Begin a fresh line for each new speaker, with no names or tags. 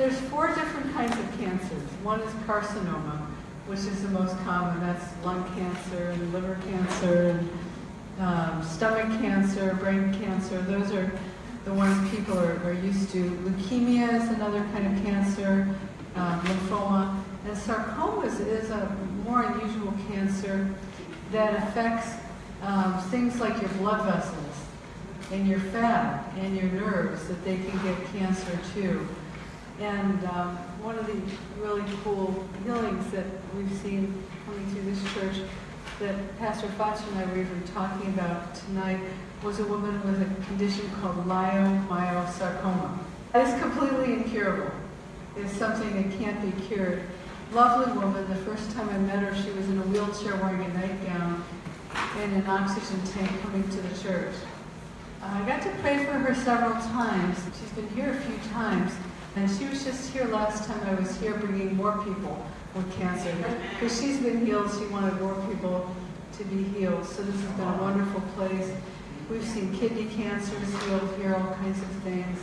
There's four different kinds of cancers. One is carcinoma, which is the most common. That's lung cancer and liver cancer and um, stomach cancer, brain cancer. Those are the ones people are, are used to. Leukemia is another kind of cancer, um, lymphoma. And sarcomas is a more unusual cancer that affects um, things like your blood vessels and your fat and your nerves, that they can get cancer too. And um, one of the really cool healings that we've seen coming through this church that Pastor Fox and I were even talking about tonight was a woman with a condition called leiomyosarcoma. That is completely incurable. It's something that can't be cured. Lovely woman, the first time I met her, she was in a wheelchair wearing a nightgown and an oxygen tank coming to the church. I got to pray for her several times. She's been here a few times. And she was just here last time I was here bringing more people with cancer. Because she's been healed, she wanted more people to be healed. So this has been a wonderful place. We've seen kidney cancers healed here, all kinds of things.